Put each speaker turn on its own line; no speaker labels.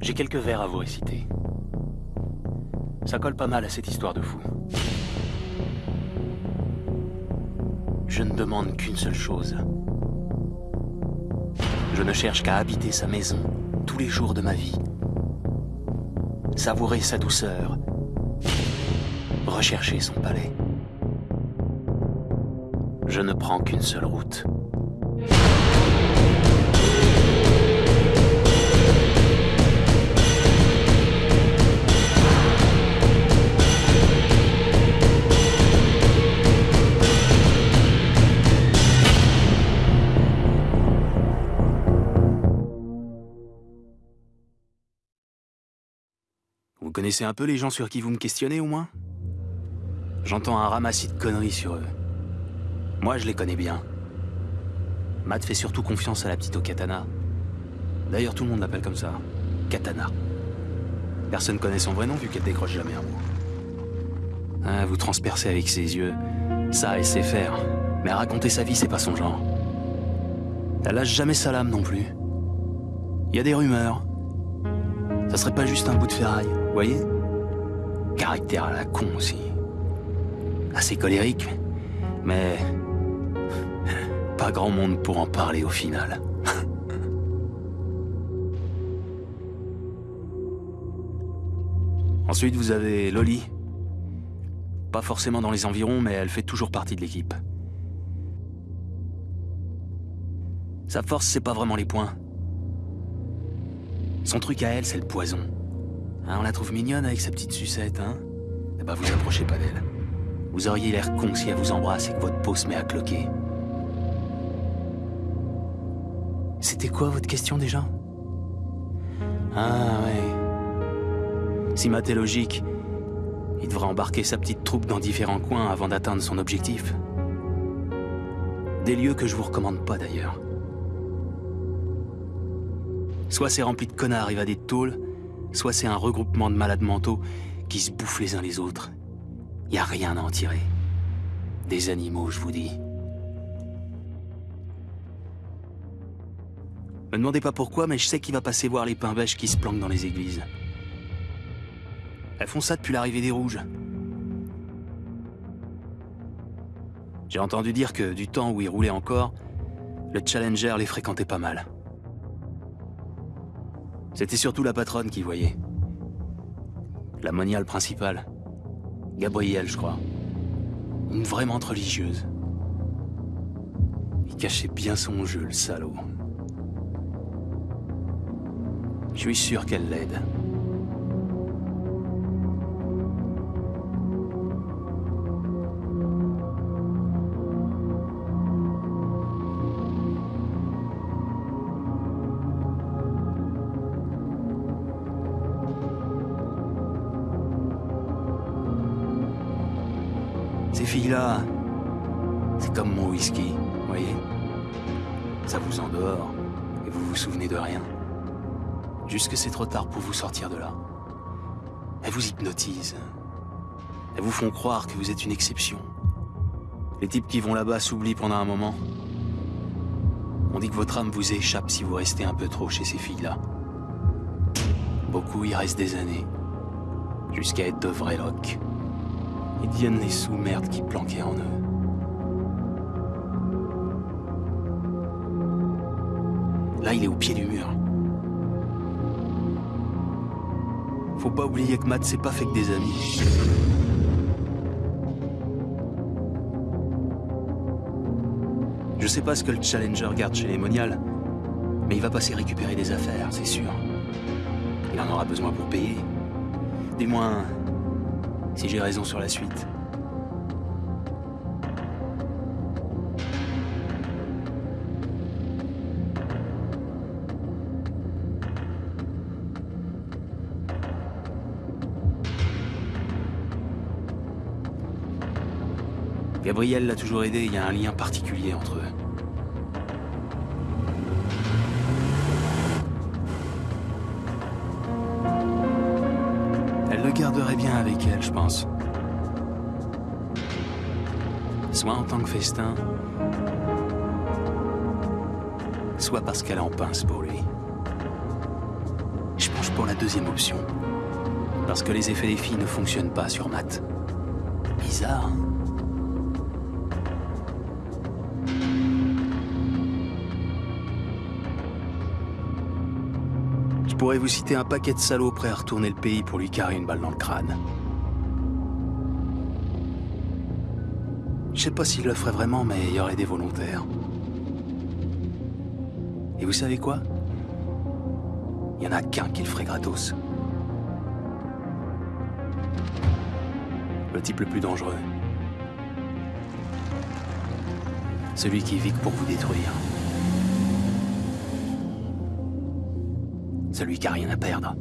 J'ai quelques vers à vous réciter. Ça colle pas mal à cette histoire de fou. Je ne demande qu'une seule chose. Je ne cherche qu'à habiter sa maison tous les jours de ma vie. Savourer sa douceur. Rechercher son palais. Je ne prends qu'une seule route. Vous connaissez un peu les gens sur qui vous me questionnez au moins? J'entends un ramassis de conneries sur eux. Moi, je les connais bien. Matt fait surtout confiance à la petite au katana. D'ailleurs, tout le monde l'appelle comme ça. Katana. Personne connaît son vrai nom vu qu'elle décroche jamais un mot. Ah, vous transpercez avec ses yeux. Ça, elle sait faire. Mais raconter sa vie, c'est pas son genre. Elle lâche jamais sa lame non plus. Il y a des rumeurs. Ça serait pas juste un bout de ferraille, vous voyez? Caractère à la con aussi. Assez colérique, mais pas grand monde pour en parler au final. Ensuite, vous avez Loli. Pas forcément dans les environs, mais elle fait toujours partie de l'équipe. Sa force, c'est pas vraiment les points. Son truc à elle, c'est le poison. Hein, on la trouve mignonne avec sa petite sucette, hein? Eh ben, vous approchez pas d'elle. Vous auriez l'air con si elle vous embrasse et que votre peau se met à cloquer. C'était quoi votre question déjà? Ah ouais. Si Matt est logique, il devrait embarquer sa petite troupe dans différents coins avant d'atteindre son objectif. Des lieux que je vous recommande pas d'ailleurs. Soit c'est rempli de connards évadés de tôle, soit c'est un regroupement de malades mentaux qui se bouffent les uns les autres. Y a rien à en tirer. Des animaux, je vous dis. Me demandez pas pourquoi, mais je sais qu'il va passer voir les pains bêches qui se planquent dans les églises. Elles font ça depuis l'arrivée des Rouges. J'ai entendu dire que du temps où ils roulaient encore, le Challenger les fréquentait pas mal. C'était surtout la patronne qui voyait. La moniale principale. Gabrielle, je crois. Une vraie menthe religieuse. Il cachait bien son jeu, le salaud. Je suis sûr qu'elle l'aide. Ces filles-là, c'est comme mon whisky, voyez Ça vous endort et vous vous souvenez de rien. Jusque c'est trop tard pour vous sortir de là. Elles vous hypnotisent. Elles vous font croire que vous êtes une exception. Les types qui vont là-bas s'oublient pendant un moment. On dit que votre âme vous échappe si vous restez un peu trop chez ces filles-là. Beaucoup y restent des années, jusqu'à être de vrais locs. Ils deviennent les sous-merdes qui planquaient en eux. Là, il est au pied du mur. Faut pas oublier que Matt s'est pas fait que des amis. Je sais pas ce que le Challenger garde chez les moniales, mais il va passer récupérer des affaires, c'est sûr. Il en aura besoin pour payer. Du moins, si j'ai raison sur la suite. Gabriel l'a toujours aidé, il y a un lien particulier entre eux. Garderait bien avec elle, je pense. Soit en tant que festin, soit parce qu'elle en pince pour lui. Je pas pour la deuxième option. Parce que les effets des filles ne fonctionnent pas sur Matt. Bizarre, hein? Je pourrais vous citer un paquet de salauds prêts à retourner le pays pour lui carrer une balle dans le crâne. Je sais pas s'il le ferait vraiment, mais il y aurait des volontaires. Et vous savez quoi? Il y en a qu'un qui le ferait gratos. Le type le plus dangereux. Celui qui vit pour vous détruire. Celui qui a rien à perdre.